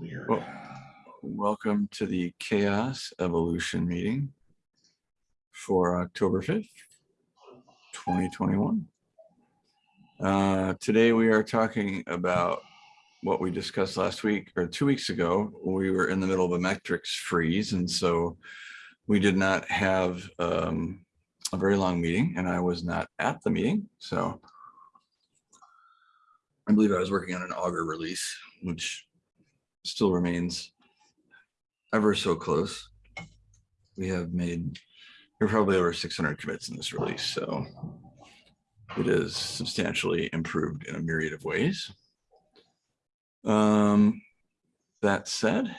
Weird. Well, Welcome to the CHAOSS Evolution meeting for October 5th, 2021. Uh, Today we are talking about what we discussed last week or two weeks ago. We were in the middle of a metrics freeze and so we did not have um, a very long meeting and I was not at the meeting. So I believe I was working on an Augur release, which still remains ever so close. We have made, we're probably over 600 commits in this release, so it is substantially improved in a myriad of ways. Um, that said,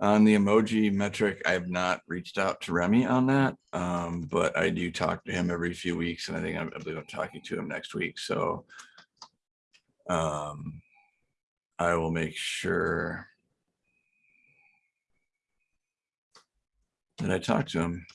on the emoji metric, I have not reached out to Remy on that, um, but I do talk to him every few weeks, and I think I'm, I believe I'm talking to him next week. So um, I will make sure that I talk to him.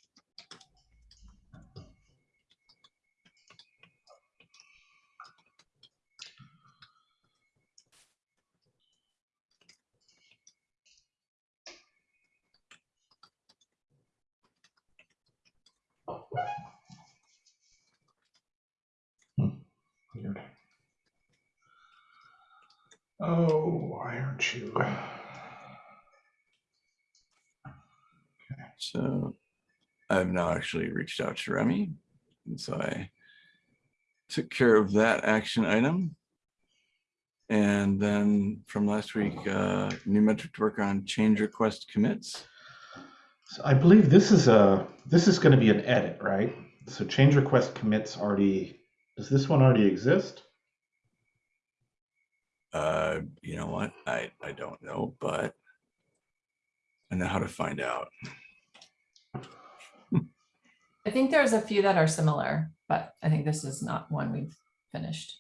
Hmm. Weird. Oh, why aren't you? Okay. So I've now actually reached out to Remy. And so I took care of that action item. And then from last week, uh, new metric to work on change request commits. So I believe this is a this is going to be an edit, right? So change request commits already. Does this one already exist? Uh, you know what? I, I don't know, but I know how to find out. I think there's a few that are similar, but I think this is not one we've finished.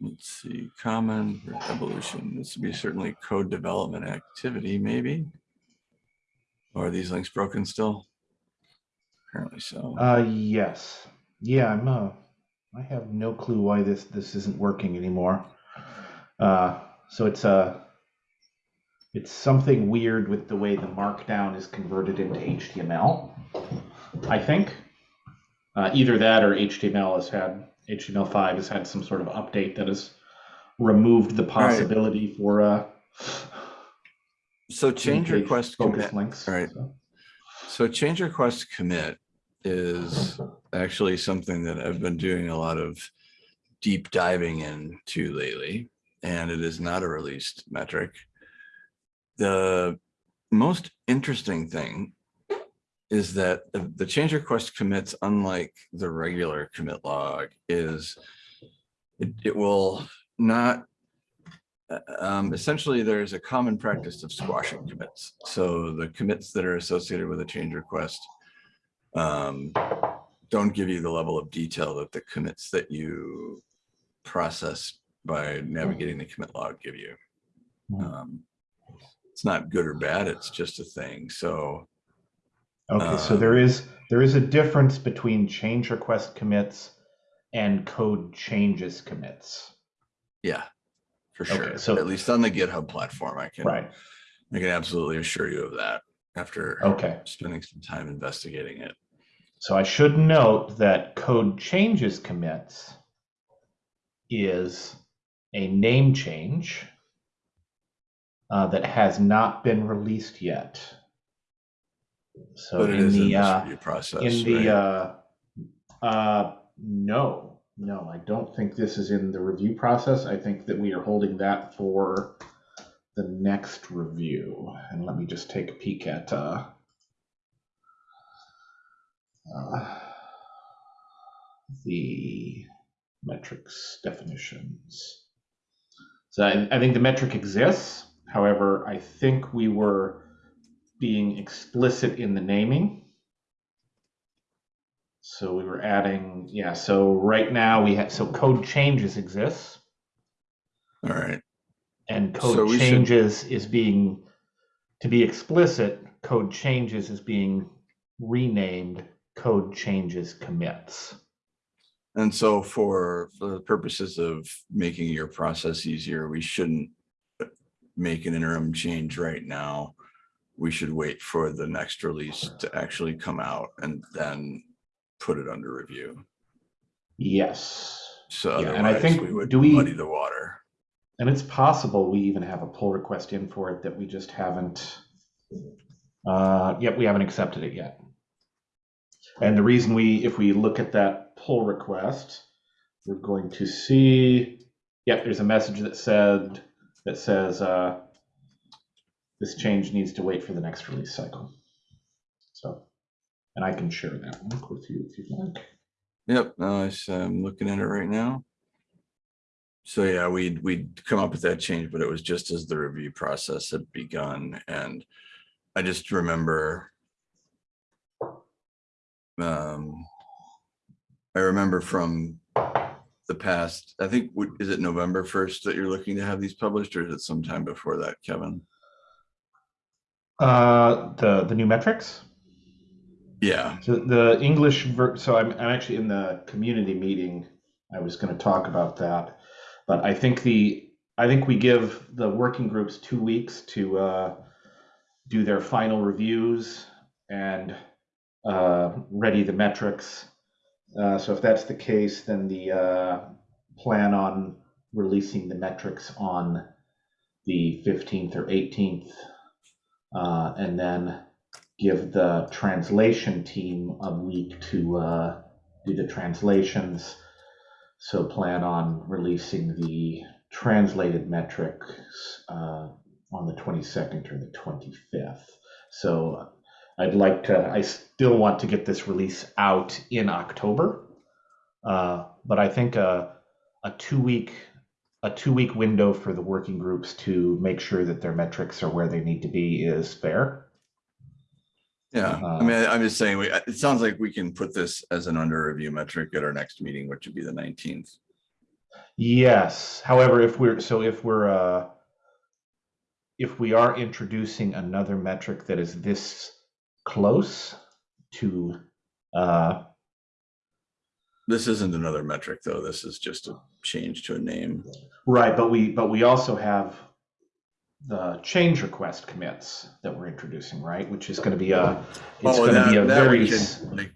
Let's see, common evolution. This would be certainly code development activity, maybe. Or are these links broken still? Apparently so. Uh, yes. Yeah, I'm. Uh, I have no clue why this this isn't working anymore. Uh, so it's uh, it's something weird with the way the markdown is converted into HTML. I think uh, either that or HTML has had HTML5 has had some sort of update that has removed the possibility for uh, So change request focus commit. links. All right. So, So change request commit is actually something that I've been doing a lot of deep diving into lately, and it is not a released metric. The most interesting thing is that the, change request commits, unlike the regular commit log, is it, it will not uh, um, essentially, there's a common practice of squashing commits. So the commits that are associated with a change request um, don't give you the level of detail that the commits that you process by navigating the commit log give you. Hmm. Um, it's not good or bad, it's just a thing. So Okay, so Um, there is there is a difference between change request commits and code changes commits. yeah, for Okay, sure. so- At least on the GitHub platform, I can, Right. I can absolutely assure you of that after Okay. spending some time investigating it. So I should note that code changes commits is a name change uh, that has not been released yet. So But it in is in the uh, review process, in the right? uh, uh, no, no, I don't think this is in the review process. I think that we are holding that for the next review. And let me just take a peek at uh, the metrics definitions. So I, I think the metric exists. However, I think we were being explicit in the naming. So we were adding, yeah, so right now we have, so code changes exists All right. and So code should- changes is being, to be explicit, code changes is being renamed code changes commits. And so for, for the purposes of making your process easier, we shouldn't make an interim change right now. We should wait for the next release to actually come out and then put it under review. Yes. So Yeah, and I think- we would do we- muddy the water. And it's possible we even have a pull request in for it that we just haven't, uh, yep, we haven't accepted it yet. And the reason we, if we look at that pull request, we're going to see, yep, there's a message that said, that says, uh, this change needs to wait for the next release cycle. So, and I can share that link with you if you'd like. Yep, I'm looking at it right now. So yeah, we'd, we'd come up with that change, but it was just as the review process had begun and I just remember. Um. I remember from the past, I think, is it November first that you're looking to have these published or is it sometime before that, Kevin? Uh, the, the new metrics? Yeah, So the English, ver- so I'm, I'm actually in the community meeting. I was going to talk about that, but I think the, I think we give the working groups two weeks to uh, do their final reviews and ready the metrics. Uh, so if that's the case, then the uh, plan on releasing the metrics on the 15th or 18th, uh, and then give the translation team a week to uh, do the translations. So plan on releasing the translated metrics uh, on the 22nd or the 25th. So I'd like to, I still want to get this release out in October. Uh, but I think a, a two week a two week window for the working groups to make sure that their metrics are where they need to be is fair. yeah. I Uh, mean, I- I'm just saying, we, it sounds like we can put this as an under review metric at our next meeting, which would be the nineteenth. Yes, however, if we're, so if we're, uh, if we are introducing another metric that is this close to, uh, This isn't another metric, though. This is just a change to a name. right, but we, but we also have the change request commits that we're introducing, right? Which is gonna be a, it's Oh, gonna be a very, we can, like,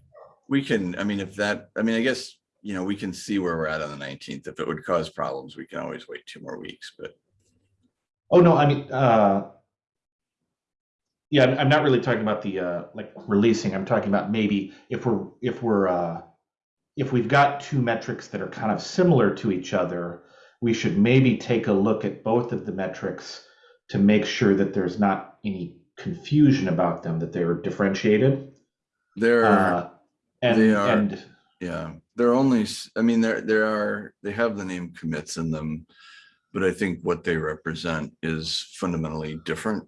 we can, I mean, if that, I mean, I guess, you know, we can see where we're at on the nineteenth. If it would cause problems, we can always wait two more weeks, but oh, no, I mean, uh, yeah, I'm- not really talking about the, uh, like releasing, I'm talking about maybe if we're, if we're, uh, if we've got two metrics that are kind of similar to each other, we should maybe take a look at both of the metrics to make sure that there's not any confusion about them, that they're differentiated. there, Uh, and, they are- and, yeah, they're only, i mean, there, there are, they have the name commits in them. But I think what they represent is fundamentally different.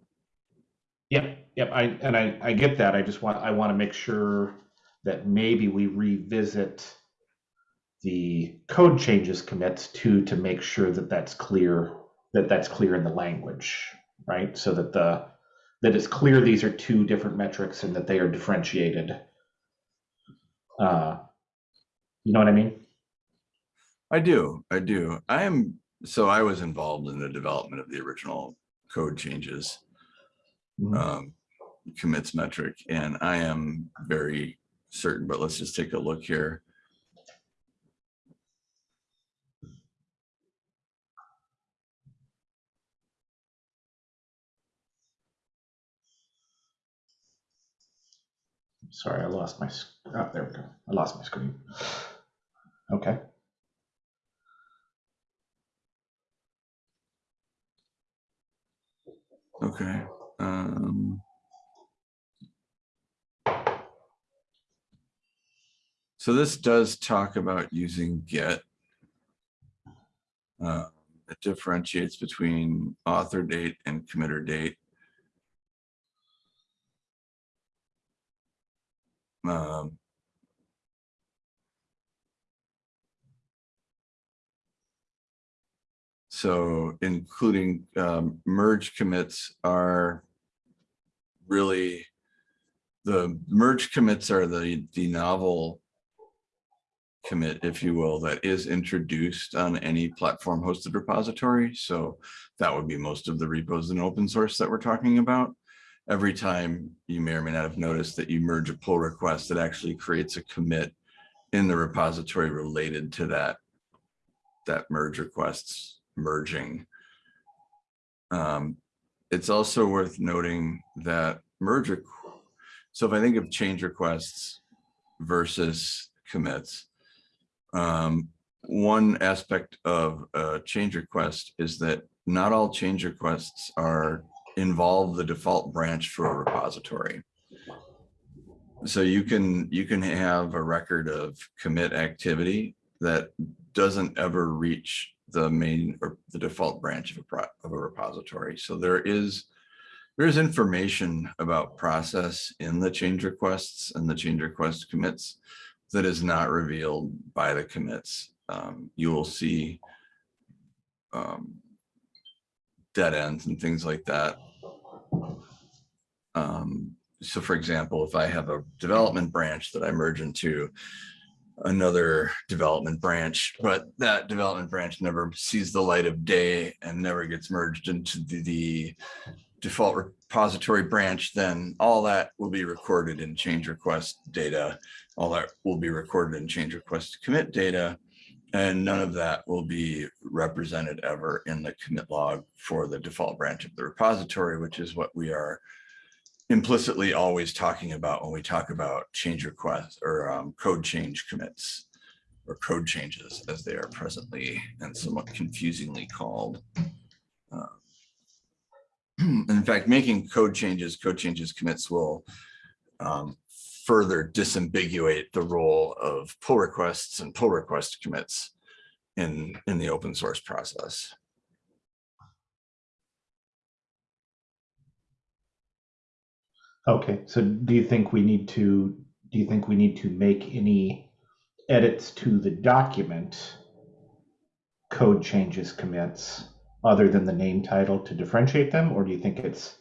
Yep, yep, I, and I, I get that. I just want, I want to make sure that maybe we revisit the code changes commits to, to make sure that that's clear, that that's clear in the language, right? So that the, that it's clear these are two different metrics and that they are differentiated. Uh, You know what I mean? I do, I do. I am, so I was involved in the development of the original code changes. Mhm. um, commits metric, and I am very certain, but let's just take a look here. Sorry, I lost my, sc- oh, there we go. I lost my screen. Okay. Okay. Um, So this does talk about using Git. Uh, It differentiates between author date and committer date. Um, So including um, merge commits are really, the merge commits are the, the novel commit, if you will, that is introduced on any platform hosted repository. So that would be most of the repos in open source that we're talking about. Every time you may or may not have noticed that you merge a pull request, it actually creates a commit in the repository related to that, that merge requests merging. Um, it's also worth noting that merge, so if I think of change requests versus commits, um, one aspect of a change request is that not all change requests are involve the default branch for a repository. So you can, you can have a record of commit activity that doesn't ever reach the main or the default branch of a, of a repository. So there is, there's information about process in the change requests and the change request commits that is not revealed by the commits. Um, you will see um, dead ends and things like that. Um, so for example, if I have a development branch that I merge into another development branch, but that development branch never sees the light of day and never gets merged into the, the default repository branch, then all that will be recorded in change request data. All that will be recorded in change request commit data. And none of that will be represented ever in the commit log for the default branch of the repository, which is what we are implicitly always talking about when we talk about change requests or um, code change commits or code changes as they are presently and somewhat confusingly called. Uh, In fact, making code changes, code changes commits will um, further disambiguate the role of pull requests and pull request commits in, in the open source process. Okay, so do you think we need to, do you think we need to make any edits to the document? Code changes commits other than the name title to differentiate them, or do you think it's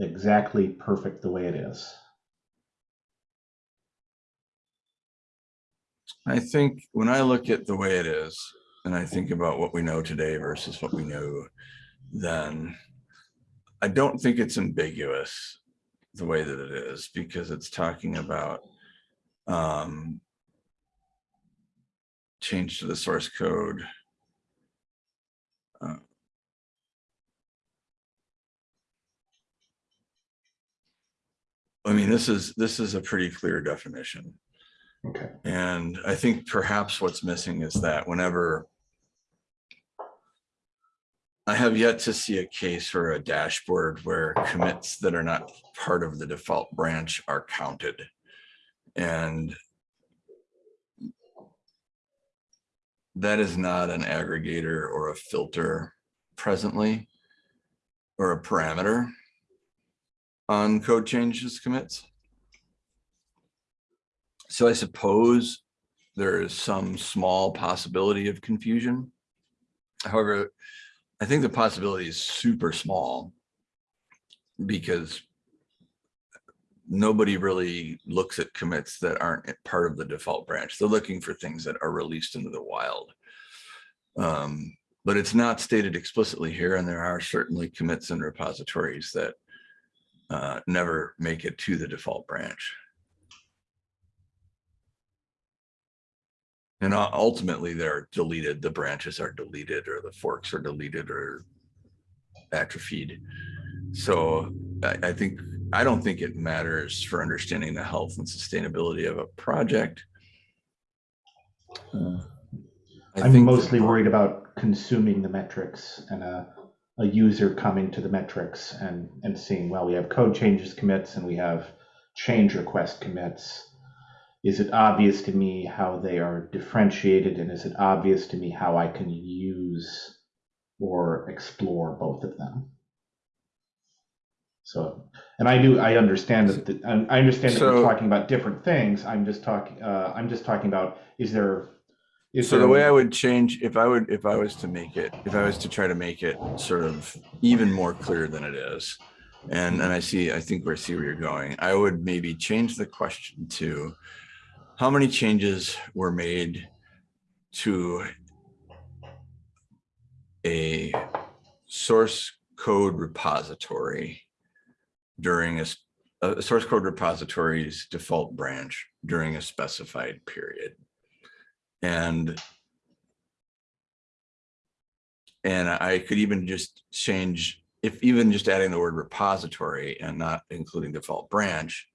exactly perfect the way it is? I think when I look at the way it is, and I think about what we know today versus what we knew then, I don't think it's ambiguous the way that it is because it's talking about um, change to the source code. Uh, I mean, this is, this is a pretty clear definition. Okay, And I think perhaps what's missing is that whenever I have yet to see a case for a dashboard where commits that are not part of the default branch are counted. And that is not an aggregator or a filter presently or a parameter on code changes commits. So I suppose there is some small possibility of confusion. However, I think the possibility is super small because nobody really looks at commits that aren't part of the default branch. They're looking for things that are released into the wild. Um, but it's not stated explicitly here, and there are certainly commits and repositories that uh, never make it to the default branch. And ultimately, they're deleted, the branches are deleted, or the forks are deleted or atrophied. So I, I think, I don't think it matters for understanding the health and sustainability of a project. Uh, I'm think that- mostly worried about consuming the metrics and a, a user coming to the metrics and, and seeing, well, we have code changes commits and we have change request commits. Is it obvious to me how they are differentiated and is it obvious to me how I can use or explore both of them? So, and I do, I understand that, the- I I understand that we're talking about different things. I'm just talking, uh, I'm just talking about, is there, is So there the way I would change, if I would, if I was to make it, if I was to try to make it sort of even more clear than it is. And, and I see, I think we see where you're going. I would maybe change the question to how many changes were made to a source code repository during a source code repository's default branch during a specified period. And and I could even just change, if even just adding the word repository and not including default branch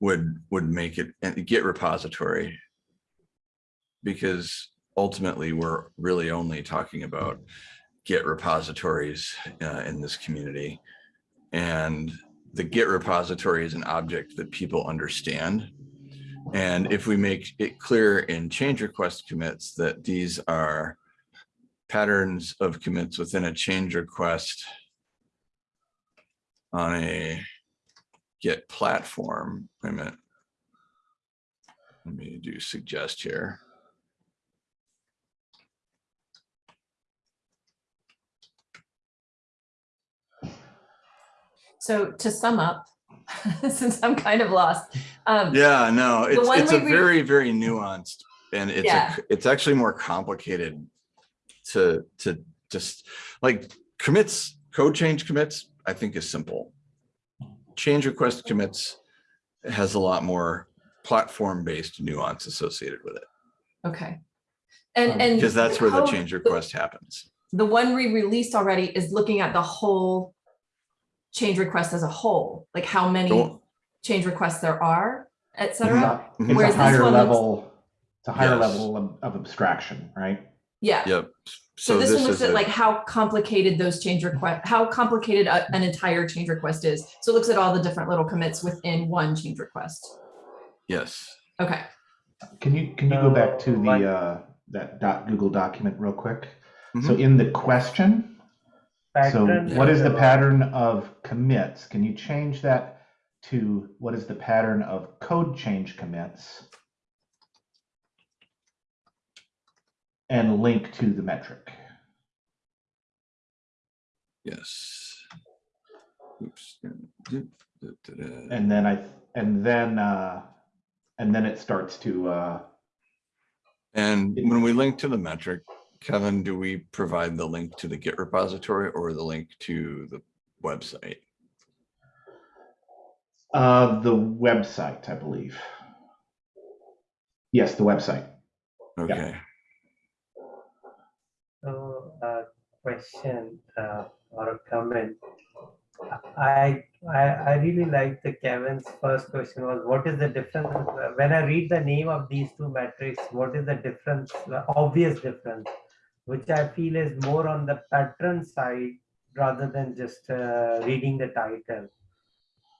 would, would make it, and Git repository. Because ultimately, we're really only talking about Git repositories uh, in this community. And the Git repository is an object that people understand. And if we make it clear in change request commits that these are patterns of commits within a change request on a Git platform, wait a minute. Let me do suggest here. So to sum up, since I'm kind of lost. um, Yeah, no, it's, it's a very, very nuanced and it's, Yeah. c- it's actually more complicated to, to just like commits, code change commits, I think is simple. Change request commits has a lot more platform-based nuance associated with it Okay. And, Um, and. because that's where the change request happens. The one we released already is looking at the whole change request as a whole, like how many Don't- change requests there are, et It's cetera. a- it's Whereas a this higher one looks- level, it's a higher Yes. level of, of abstraction, right? Yeah. Yep. So this one looks at a- like how complicated those change request, how complicated a- an entire change request is. So it looks at all the different little commits within one change request. Yes, Okay. Can you, can you go back to the, uh, that dot Google document real quick? So Mhm. in the question, so Pattern what is the pattern of commits? Can you change that to what is the pattern of code change commits? And link to the metric. yes. Oops. And then I, and then, uh, and then it starts to, uh, And when we link to the metric, Kevin, do we provide the link to the Git repository or the link to the website? uh, the website, I believe. Yes, the website. Okay, So, uh, question uh, or a comment. I, I I really like the Kevin's first question was what is the difference when I read the name of these two metrics? What is the difference? The obvious difference, which I feel is more on the pattern side rather than just uh, reading the title.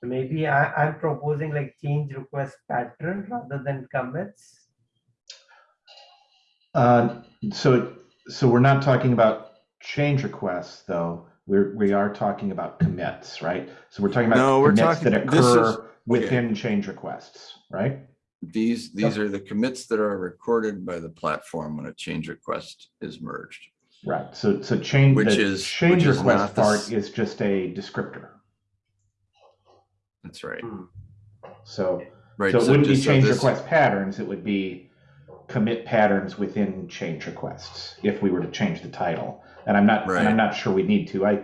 Maybe I, I'm proposing like change request pattern rather than commits. Uh, so, so we're not talking about change requests, though. We're, we are talking about commits, right? So we're talking No, about we're commits that talking- this is- occur within change requests, right? these, these are the commits that are recorded by the platform when a change request is merged. Right. So, so change, Which the is- change which request not the part s- is just a descriptor. That's right, hmm. So, right. so it wouldn't be just so change this- request patterns, it would be commit patterns within change requests, if we were to change the title. And I'm not, and I'm not sure we need to. I,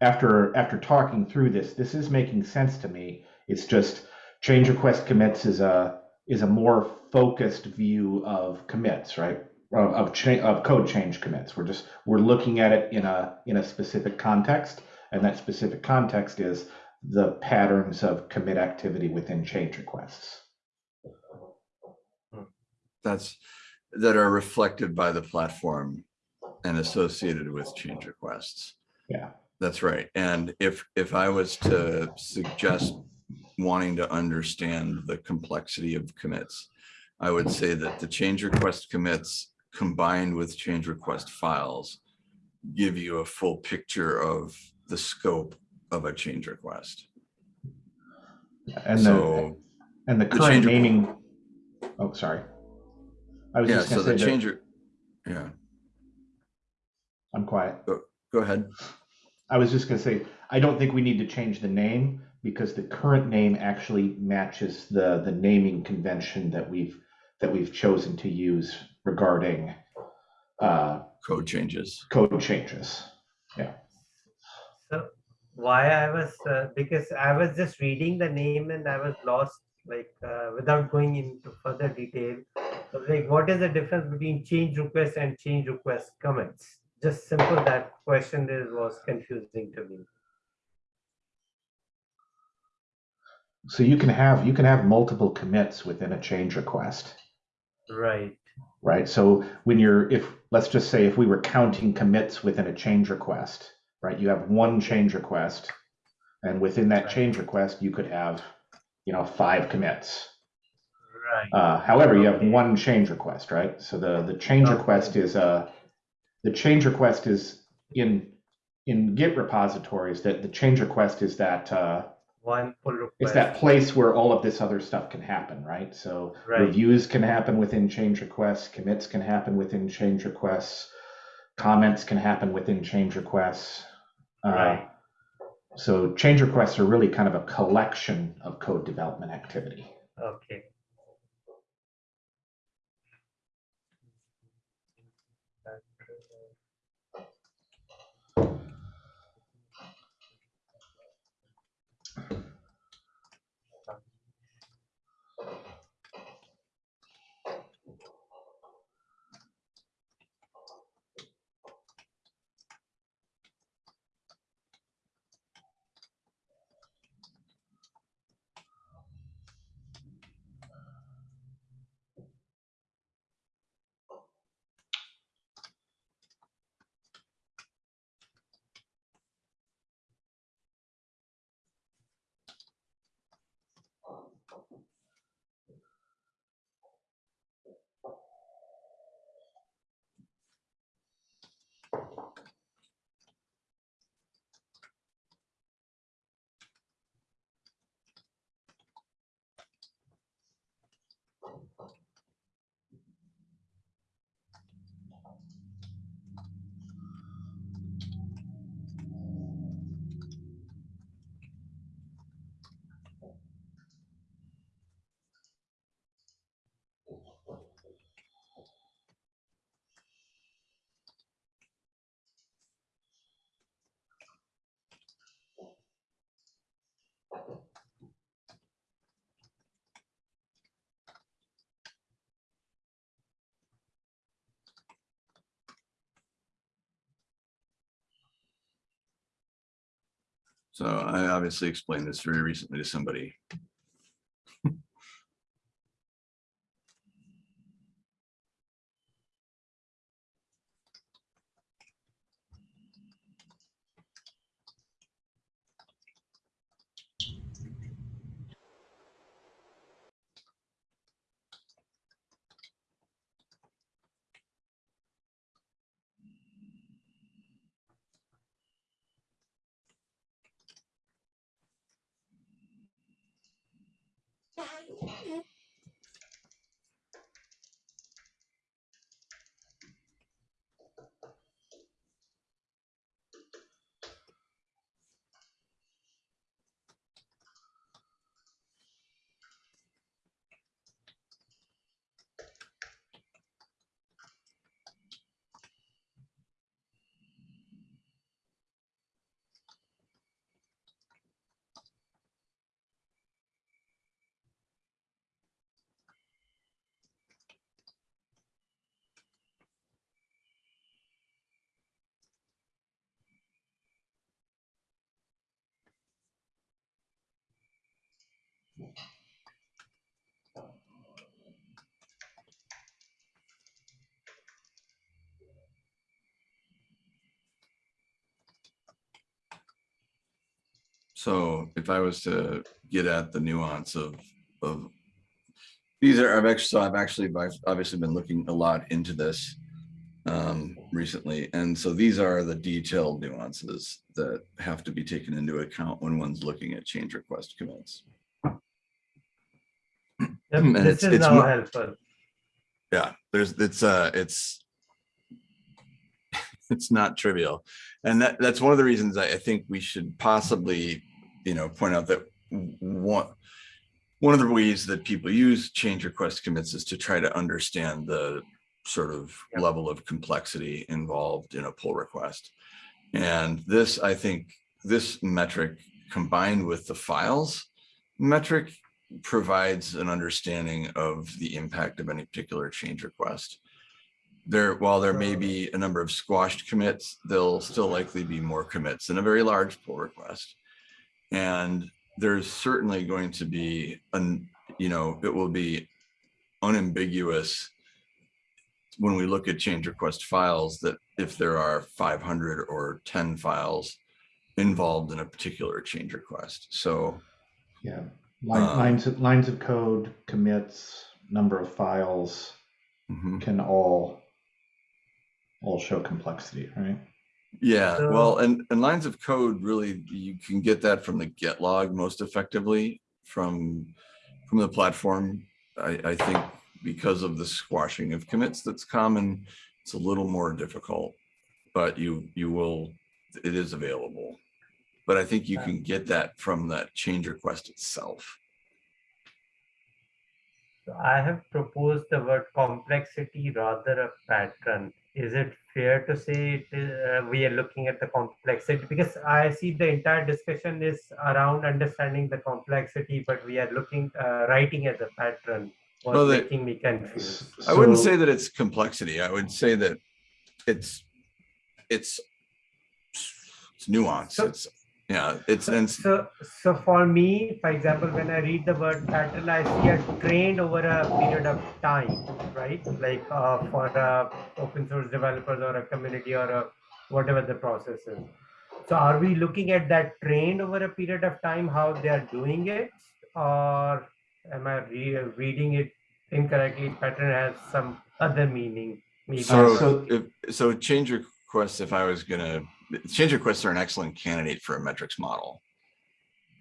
after, after talking through this, this is making sense to me. It's just change request commits is a, is a more focused view of commits, right? Of, of cha- of code change commits. We're just, we're looking at it in a, in a specific context. And that specific context is the patterns of commit activity within change requests. That's, that are reflected by the platform and associated with change requests. Yeah. That's right. And if, if I was to suggest wanting to understand the complexity of commits, I would say that the change request commits combined with change request files give you a full picture of the scope of a change request. And the, and the the current change- naming, oh, sorry. I was yeah, just so the say that, change, re- yeah, I'm quiet. go ahead. I was just gonna say, I don't think we need to change the name because the current name actually matches the, the naming convention that we've, that we've chosen to use regarding uh, Code changes. code changes. Yeah. So why I was, uh, because I was just reading the name and I was lost, like, uh, without going into further detail. So like, what is the difference between change request and change request comments? Just simple, that question there was confusing to me. So you can have you can have multiple commits within a change request. Right, right? So when you're, if, let's just say if we were counting commits within a change request, right? You have one change request, and within that change request, you could have, you know, five commits. right, Uh, however, you have one change request, right? So the, the change Okay. request is, uh, the change request is in, in Git repositories, that the change request is that, uh, one pull request. it's that place where all of this other stuff can happen, right? So Right. reviews can happen within change requests, commits can happen within change requests, comments can happen within change requests. Uh, Right. So change requests are really kind of a collection of code development activity. Okay. So I obviously explained this very recently to somebody. Bye. So if I was to get at the nuance of, of these are, I've actually, so I've actually, I've obviously been looking a lot into this um, recently. And so these are the detailed nuances that have to be taken into account when one's looking at change request commits. Yep, And This it's- is it's. Yeah, there's, it's, uh, it's, it's not trivial. And that, that's one of the reasons I, I think we should possibly, you know, point out that one, one of the ways that people use change request commits is to try to understand the sort of Yep. level of complexity involved in a pull request. And this, I think, this metric combined with the files metric provides an understanding of the impact of any particular change request. There, while there may be a number of squashed commits, there'll still likely be more commits than a very large pull request. And there's certainly going to be, an, you know, it will be unambiguous when we look at change request files that if there are 500 or 10 files involved in a particular change request. So Yeah, line, Um, lines, of- lines of code, commits, number of files mhm. can all, all show complexity, right? Yeah, So- well, and, and lines of code, really, you can Git that from the get log most effectively from, from the platform. I, I think because of the squashing of commits that's common, it's a little more difficult, but you, you will, it is available. But I think you can get that from that change request itself. So I have proposed the word complexity rather a pattern. Is it fair to say it, uh, we are looking at the complexity? Because I see the entire discussion is around understanding the complexity, but we are looking, uh, writing as a pattern. Was Well, the- making me confused. I wouldn't say that it's complexity. I would say that it's, it's, it's nuance. So- It's, yeah, it's, and So, so for me, for example, when I read the word pattern, I see a trend over a period of time, right? Like uh, for uh, open source developers or a community or a, whatever the process is. So are we looking at that trend over a period of time, how they are doing it? Or am I re reading it incorrectly? Pattern has some other meaning. maybe. so, so- if, so change requests, if I was gonna, change requests are an excellent candidate for a metrics model.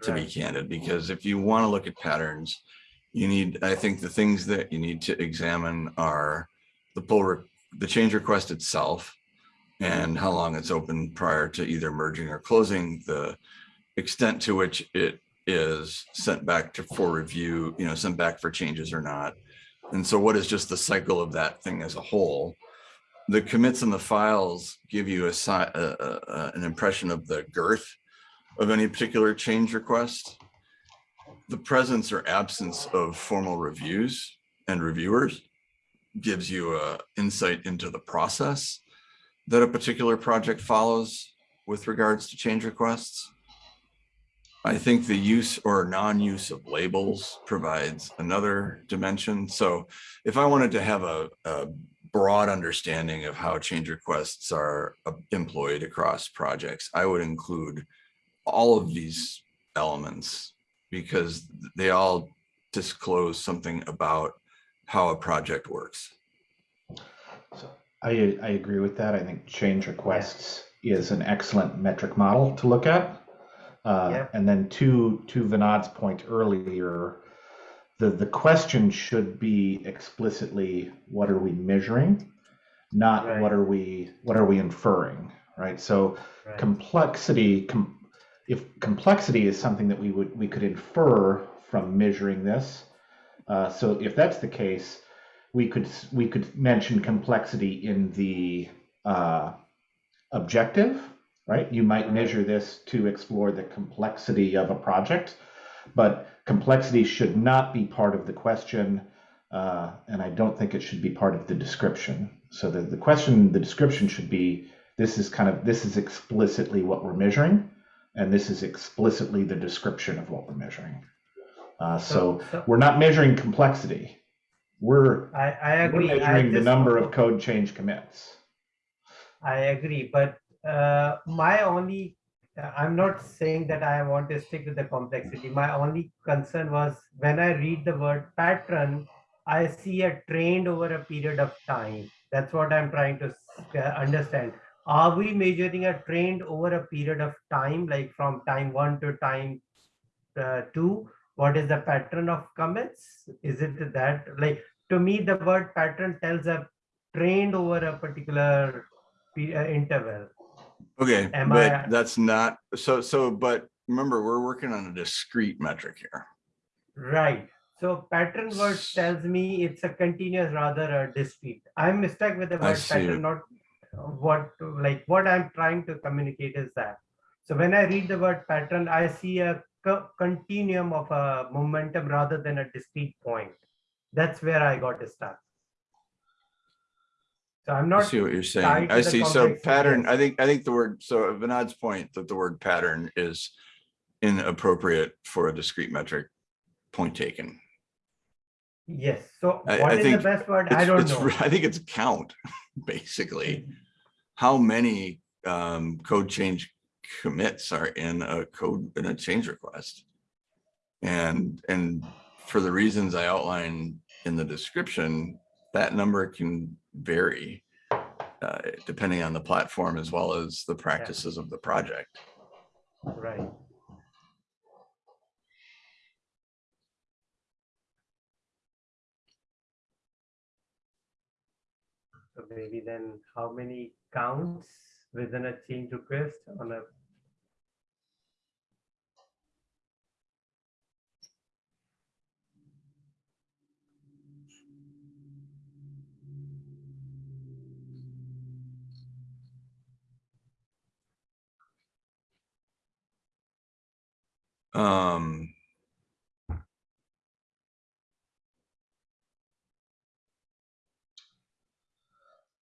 To be candid, because if you want to look at patterns, you need, I think the things that you need to examine are the pull, re- the change request itself. And how long it's open prior to either merging or closing, the extent to which it is sent back to for review, you know, sent back for changes or not. And so what is just the cycle of that thing as a whole? The commits and the files give you a, a- a- an impression of the girth of any particular change request. The presence or absence of formal reviews and reviewers gives you a insight into the process that a particular project follows with regards to change requests. I think the use or non-use of labels provides another dimension. So if I wanted to have a, a broad understanding of how change requests are uh, employed across projects, I would include all of these elements because they all disclose something about how a project works. So I, I agree with that. I think change requests is an excellent metric model to look at. Uh, Yeah. And then to, to Vinod's point earlier, the, the question should be explicitly, what are we measuring? Not Right. what are we, what are we inferring, right? So Right. complexity, com, if complexity is something that we would, we could infer from measuring this. Uh, so if that's the case, we could, we could mention complexity in the, uh, objective, right? You might measure this to explore the complexity of a project, but complexity should not be part of the question. Uh, and I don't think it should be part of the description. So the, the question, the description should be, this is kind of, this is explicitly what we're measuring. And this is explicitly the description of what we're measuring. Uh, so so we're not measuring complexity. We're, I, I we're agree. I measuring the number of code change commits. I agree, but uh, my only, I'm not saying that I want to stick with the complexity. My only concern was when I read the word pattern, I see a trend over a period of time. That's what I'm trying to uh, understand. Are we measuring a trend over a period of time, like from time one to time uh, two? What is the pattern of comments? Is it that, like, to me, the word pattern tells a trend over a particular uh, interval. Okay, Am but I- that's not, so, so, but remember, we're working on a discrete metric here. Right. So pattern word tells me it's a continuous rather a discrete. I'm stuck with the word pattern, not uh, what, like, what I'm trying to communicate is that. So when I read the word pattern, I see a co- continuum of a momentum rather than a discrete point. That's where I got stuck. So I'm I not, see what you're saying. I see. So pattern. I think, I think the word, so Vinod's point that the word pattern is inappropriate for a discrete metric point taken. yes, so I- what I is the best word? I don't know. I think it's count, basically. How many um, code change commits are in a code, in a change request? And, and for the reasons I outlined in the description, that number can vary uh, depending on the platform as well as the practices of the project. Right. So maybe then how many counts within a change request on a Um,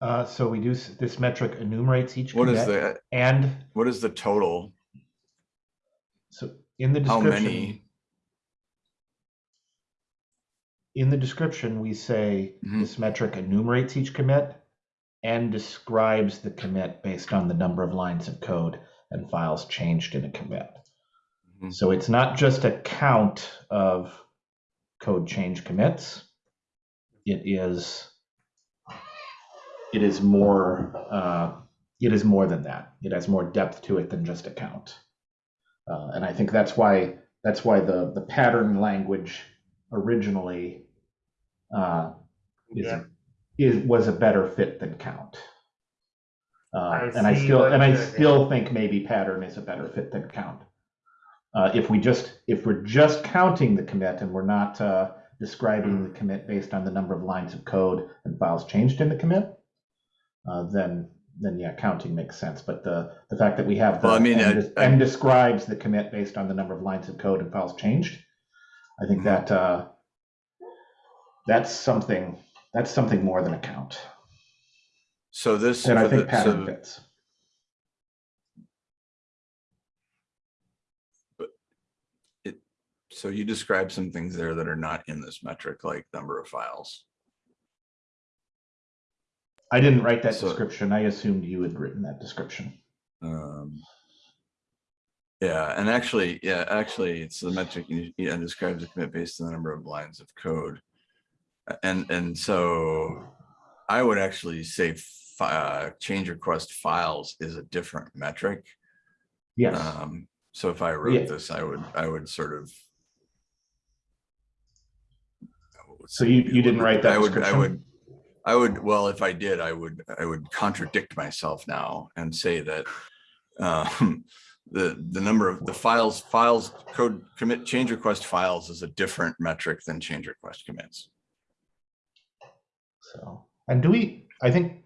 Uh, so we do, this metric enumerates each what is commit the, and what is the total? so in the How description. many? In the description, we say Mhm. this metric enumerates each commit and describes the commit based on the number of lines of code and files changed in a commit. Mhm. So it's not just a count of code change commits. It is it is more uh, it is more than that. It has more depth to it than just a count. Uh, and I think that's why that's why the the pattern language originally uh, is Yeah. is was a better fit than count. Uh, I and I still and I still think maybe pattern is a better fit than count. Uh, if we just if we're just counting the commit and we're not uh, describing Hmm. the commit based on the number of lines of code and files changed in the commit, uh, then then yeah, counting makes sense. But the the fact that we have the Well, I mean, and, I- I- and describes the commit based on the number of lines of code and files changed, I think Mhm. that uh, that's something that's something more than a count, So this. and I think pattern so- fits. So you describe some things there that are not in this metric, like number of files. I didn't write that So- description. I assumed you had written that description. Um, Yeah, and actually, yeah, actually, it's the metric, you- yeah, describes the commit based on the number of lines of code. And, and so I would actually say uh, change request files is a different metric. Yes. Um, so if I Yeah. wrote this, I would, I would sort of. So you- you didn't write that I would, I would, I would, well, if I did, I would, I would contradict myself now and say that. Um, the, the number of the files, files, code commit, change request files is a different metric than change request commits. So, and do we, I think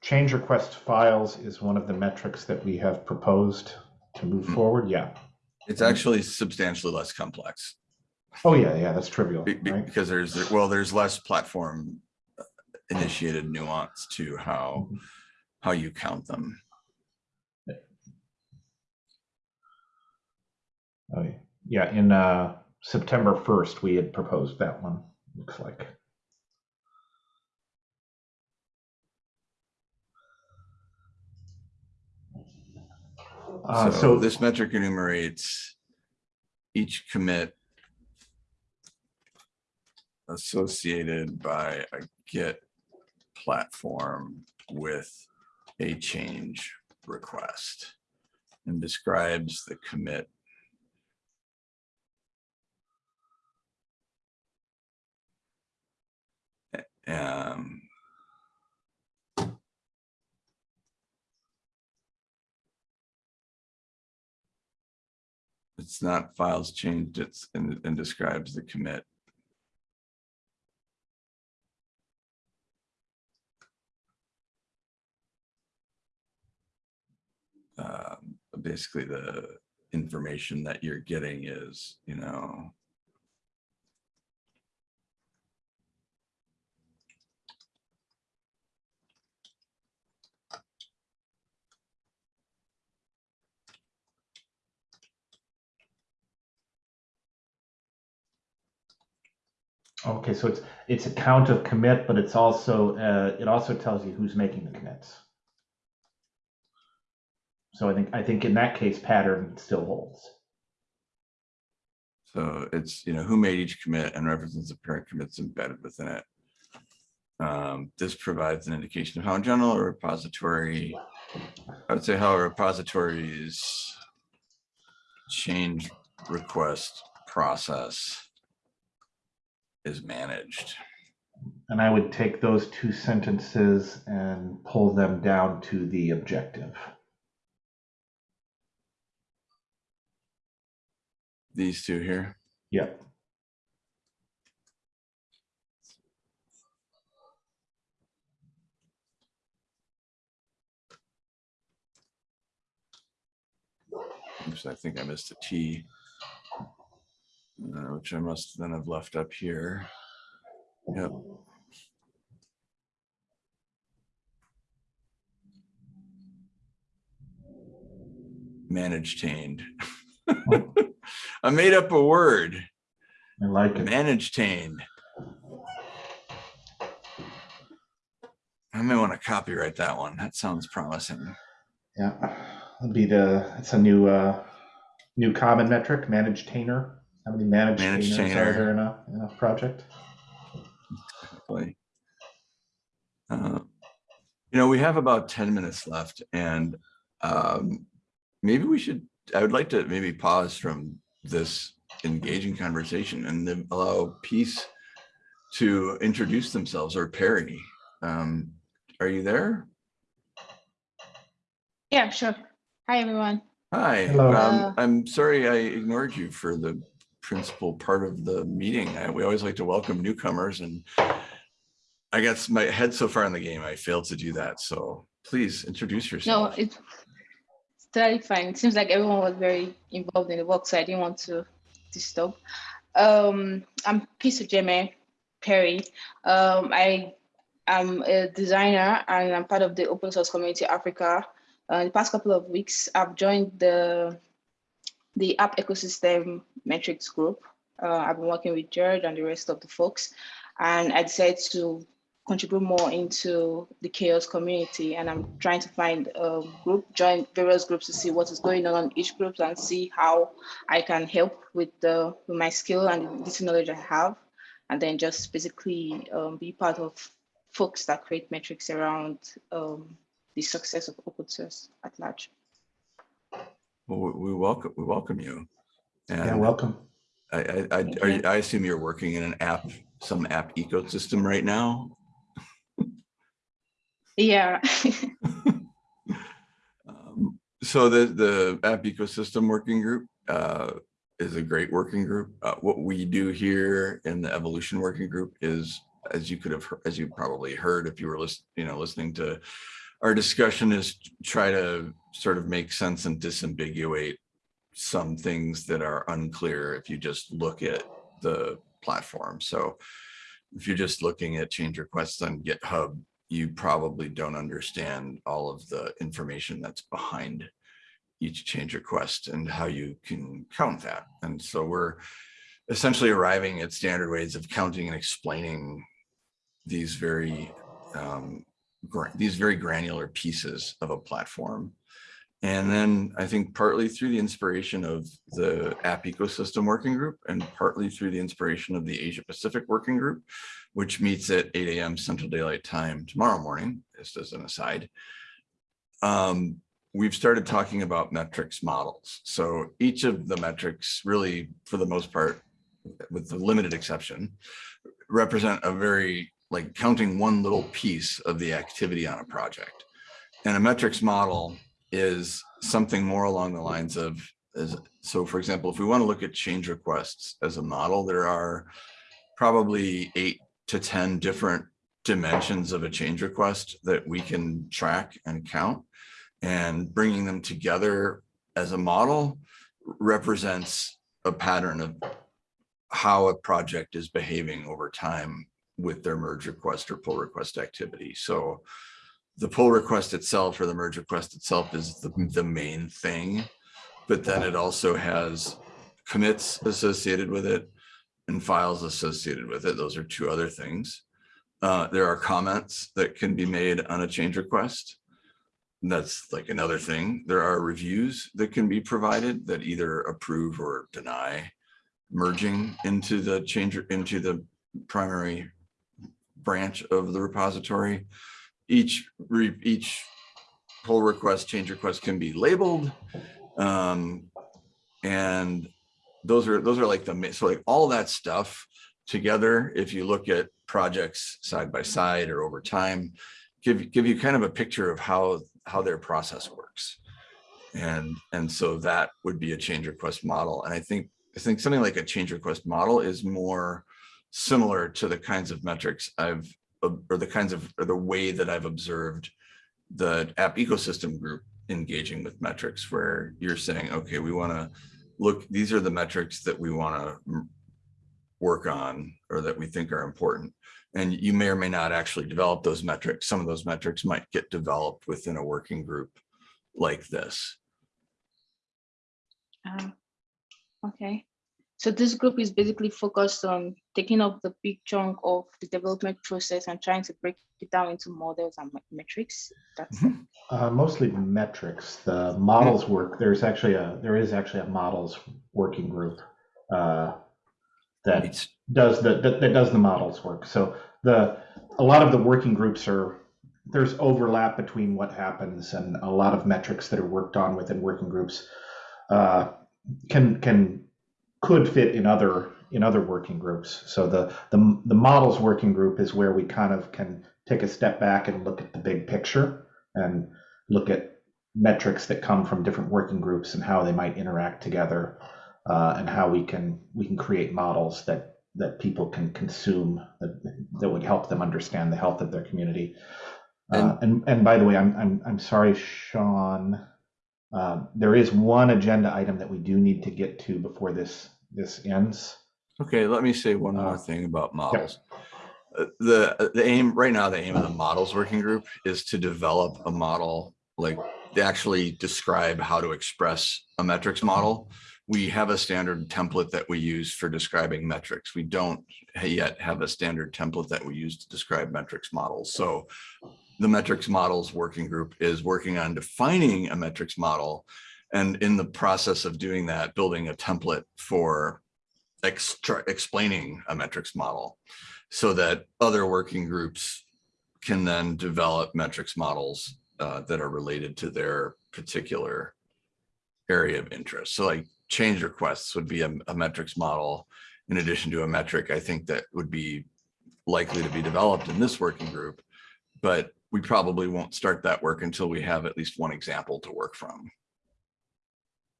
change request files is one of the metrics that we have proposed to move Mhm. forward. Yeah. It's actually substantially less complex. Oh, yeah, yeah, that's trivial, Be- right? Because there's, well, there's less platform initiated nuance to how, Mhm. how you count them. Oh, yeah. Yeah, in uh, September 1st, we had proposed that one, looks like. Uh, So so this metric enumerates each commit associated by a Git platform with a change request and describes the commit. Um, it's not files changed, it's and, and describes the commit um, basically the information that you're getting is, you know, Okay, so it's, it's a count of commit, but it's also, uh, it also tells you who's making the commits. So I think, I think in that case, pattern still holds. So it's, you know, who made each commit and references the parent commits embedded within it. Um, this provides an indication of how in general a repository, I would say how a repository's change request process is managed. And I would take those two sentences and pull them down to the objective. These two here. Yep. Oops, I think I missed a T. uh, Which I must then have left up here. Yep. Managed tained. I made up a word, I like it. managed tained. I may want to copyright that one. That sounds promising. Yeah, it'll be the, it's a new, uh, new common metric, managed tainer. How many managed Managed tainers tainer. are there in a, in a project? Exactly. Uh, You know, we have about ten minutes left and um, maybe we should, I would like to maybe pause from this engaging conversation and then allow Peace to introduce themselves or Perry. Um, Are you there? Yeah, sure. Hi, everyone. Hi, Hello. um, Uh, I'm sorry I ignored you for the principal part of the meeting. I- We always like to welcome newcomers and I guess my head so far in the game, I failed to do that. So please introduce yourself. it's it's totally fine. It seems like everyone was very involved in the work, so I didn't want to disturb. Um, I'm Peace Jeme Perry. Um, I am a designer and I'm part of the Open Source Community Africa. Uh, the past couple of weeks, I've joined the the app ecosystem metrics group. Uh, I've been working with Jared and the rest of the folks, and I decided to contribute more into the CHAOSS community and I'm trying to find a group, join various groups to see what is going on in each group and see how I can help with the with my skill and this knowledge I have. And then just basically um, be part of folks that create metrics around um, the success of open source at large. Well, we we welcome, we welcome you. Yeah, And welcome. I, I, I, are you. you- I assume you're working in an app, some app ecosystem right now? Yeah. Um, So the, the app ecosystem working group uh, is a great working group. Uh, What we do here in the evolution working group is, as you could have, as you probably heard if you were listening, you know, listening to our discussion is try to sort of make sense and disambiguate some things that are unclear if you just look at the platform. So if you're just looking at change requests on GitHub, you probably don't understand all of the information that's behind each change request and how you can count that. And so we're essentially arriving at standard ways of counting and explaining these very um, these very granular pieces of a platform. And then I think partly through the inspiration of the app ecosystem working group and partly through the inspiration of the Asia Pacific working group, which meets at 8 a.m. Central Daylight Time tomorrow morning, just as an aside. Um, we've started talking about metrics models. So each of the metrics really, for the most part, with the limited exception, represent a very, like counting one little piece of the activity on a project. And a metrics model is something more along the lines of, as, so for example, if we want to look at change requests as a model, there are probably eight to 10 different dimensions of a change request that we can track and count. And bringing them together as a model represents a pattern of how a project is behaving over time with their merge request or pull request activity. So the pull request itself or the merge request itself is the, the main thing. But then it also has commits associated with it and files associated with it. Those are two other things. Uh, there are comments that can be made on a change request. That's like another thing. There are reviews that can be provided that either approve or deny merging into the change into the primary branch of the repository. Each re, each pull request, change request can be labeled. Um, and those are those are like the so like all that stuff together. If you look at projects side by side or over time, give give you kind of a picture of how how their process works. And and so that would be a change request model. And I think I think something like a change request model is more similar to the kinds of metrics I've or the kinds of or the way that I've observed the app ecosystem group engaging with metrics where you're saying, okay, we want to look, these are the metrics that we want to work on or that we think are important. And you may or may not actually develop those metrics. Some of those metrics might get developed within a working group like this. Ah, Okay, so this group is basically focused on taking up the big chunk of the development process and trying to break it down into models and metrics. That's it. Uh, mostly metrics. The models work. There's actually a there is actually a models working group uh, that It's- does the that, that does the models work. So the a lot of the working groups are there's overlap between what happens and a lot of metrics that are worked on within working groups uh, can can could fit in other in other working groups. So the the the models working group is where we kind of can take a step back and look at the big picture and look at metrics that come from different working groups and how they might interact together uh, and how we can we can create models that that people can consume that, that would help them understand the health of their community. Uh, and and by the way, I'm I'm I'm sorry, Sean. Uh, there is one agenda item that we do need to get to before this this ends. Okay, let me say one more Uh, thing about models. Uh, The, uh, the aim, right now, the aim of the models working group is to develop a model, like to actually describe how to express a metrics model. We have a standard template that we use for describing metrics. We don't yet have a standard template that we use to describe metrics models. So the metrics models working group is working on defining a metrics model. And in the process of doing that, building a template for extra explaining a metrics model so that other working groups can then develop metrics models uh, that are related to their particular area of interest. So like change requests would be a, a metrics model in addition to a metric, I think that would be likely to be developed in this working group. But we probably won't start that work until we have at least one example to work from.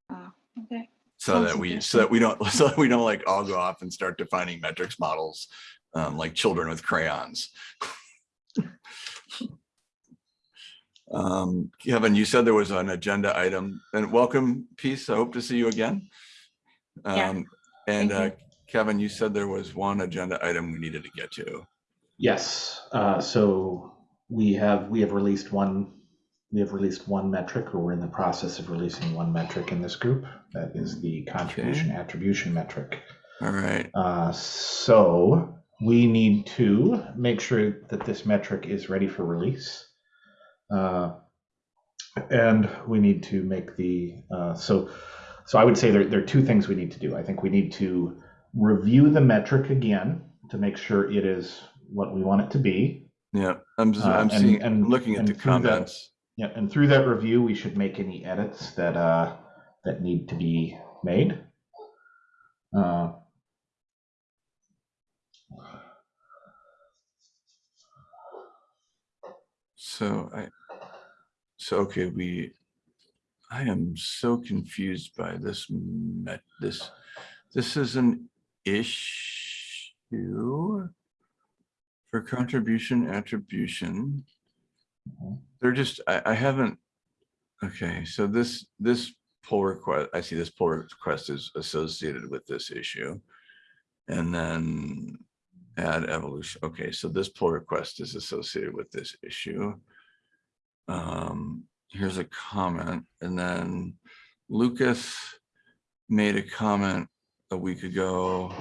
Ah, Okay, So Sounds that we, so that we don't, so that we don't like all go off and start defining metrics models um, like children with crayons. Um, Kevin, you said there was an agenda item and welcome, Peace. I hope to see you again. Yeah, Um, and uh, Kevin, you said there was one agenda item we needed to get to. Yes. Uh, so we have we have released one we have released one metric, or we're in the process of releasing one metric in this group. That is the contribution attribution metric. All right. Uh, so we need to make sure that this metric is ready for release. Uh, and we need to make the, uh, so, so I would say there, there are two things we need to do. I think we need to review the metric again to make sure it is what we want it to be. Yeah, I'm, just- Uh, I'm and- seeing, and- I'm looking at the comments. Yeah, and through that review, we should make any edits that, uh, that need to be made. Uh, So I, so, okay, we, I am so confused by this, this, this is an issue for contribution attribution. They're just, I, I haven't, Okay, so this, this pull request, I see this pull request is associated with this issue. And then add evolution. Okay, so this pull request is associated with this issue. Um, here's a comment and then Lucas made a comment a week ago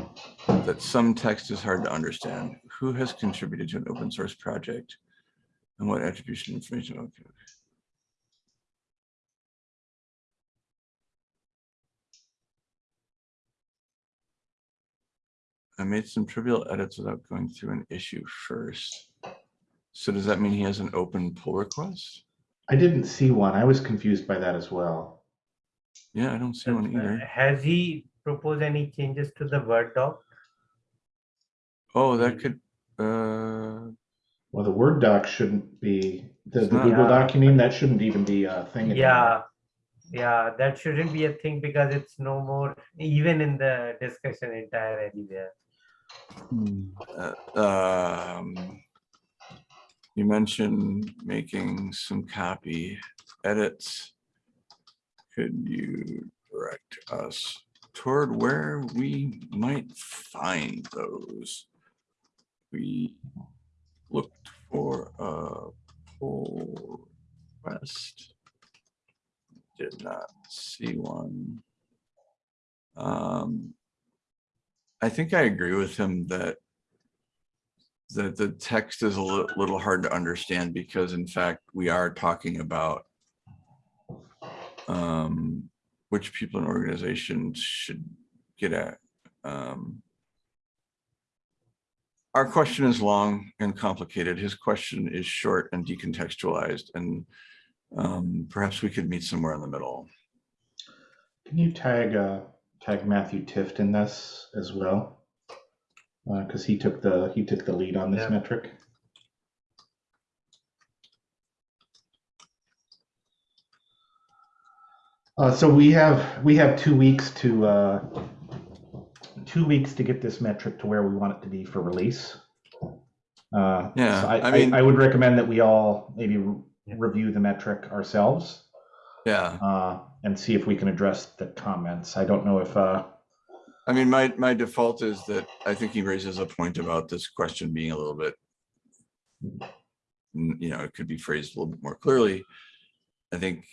that some text is hard to understand. Who has contributed to an open source project? And what attribution information? Okay. I made some trivial edits without going through an issue first. So does that mean he has an open pull request? I didn't see one. I was confused by that as well. Yeah, I don't see one Uh, either. Has he proposed any changes to the Word doc? Oh, that could, uh, Well, the Word doc shouldn't be, the, the not. Google Yeah. doc, you mean, that shouldn't even be a thing. anymore. Yeah, yeah, that shouldn't be a thing because it's no more, even in the discussion entire anywhere. uh, um, you mentioned making some copy edits. Could you direct us toward where we might find those? We looked for a pull request. Did not see one. Um, I think I agree with him that that the text is a little, little hard to understand because in fact, we are talking about um, which people and organizations should get at. Um, our question is long and complicated. His question is short and decontextualized and um, perhaps we could meet somewhere in the middle. Can you tag, uh, tag Matthew Tift in this as well? Uh, cause he took the, he took the lead on this Yeah. metric. Uh, so we have, we have two weeks to, uh, two weeks to get this metric to where we want it to be for release. Uh, Yeah, so I, I I, mean- I would recommend that we all maybe re- review the metric ourselves Yeah, uh, and see if we can address the comments. I don't know if, uh, I mean, my, my default is that I think he raises a point about this question being a little bit. You know, it could be phrased a little bit more clearly. I think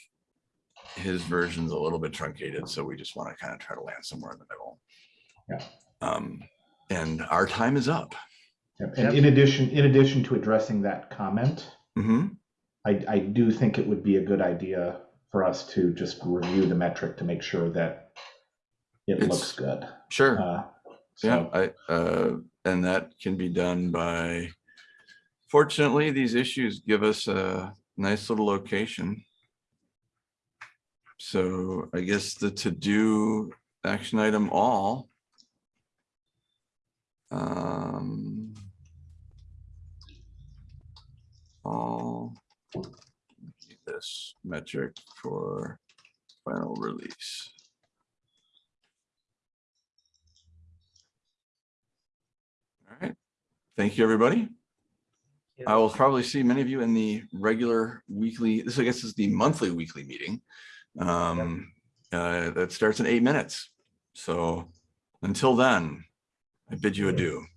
his version's a little bit truncated, so we just want to kind of try to land somewhere in the middle. Yeah. Um, and our time is up. and Yep. in addition, in addition to addressing that comment, hmm I, I do think it would be a good idea for us to just review the metric to make sure that it It's- looks good. sure. Uh, Yeah, I, uh, and that can be done by, fortunately, these issues give us a nice little location. So I guess the to-do action item all. Um. All. This metric for final release. All right, thank you, everybody. I will probably see many of you in the regular weekly, this I guess is the monthly weekly meeting. Um, uh, that starts in eight minutes. So until then, I bid you adieu.